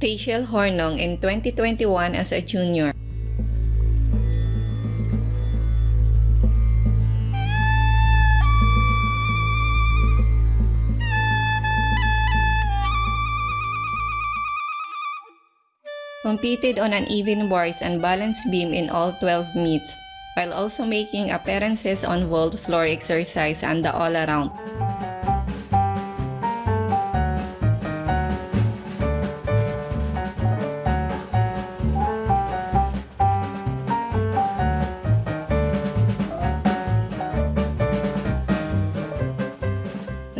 Rachel Hornong in 2021 as a junior. Competed on uneven bars and balance beam in all 12 meets, while also making appearances on vault floor exercise and the all-around.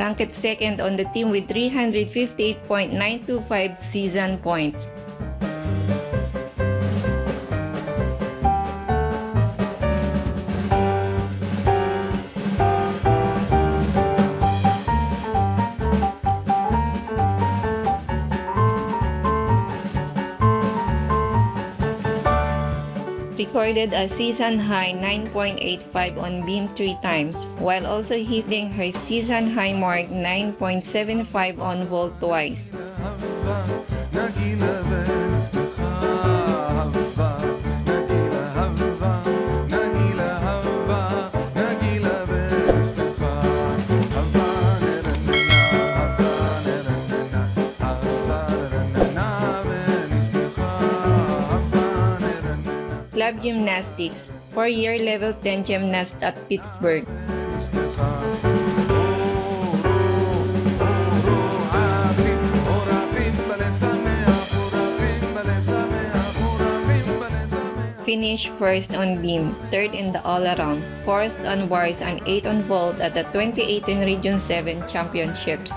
Ranked second on the team with 358.925 season points. Recorded a season-high 9.85 on beam three times, while also hitting her season-high mark 9.75 on vault twice. Club Gymnastics, 4-year level 10 gymnast at Pittsburgh. Finished first on beam, third in the all-around, fourth on bars and eighth on vault at the 2018 Region 7 Championships.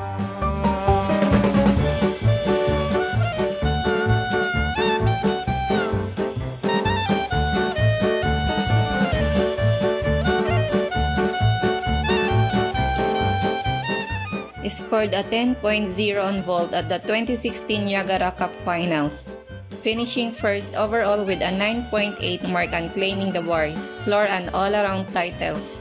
Scored a 10.0 on vault at the 2016 Niagara Cup Finals, finishing first overall with a 9.8 mark and claiming the bars, floor and all-around titles.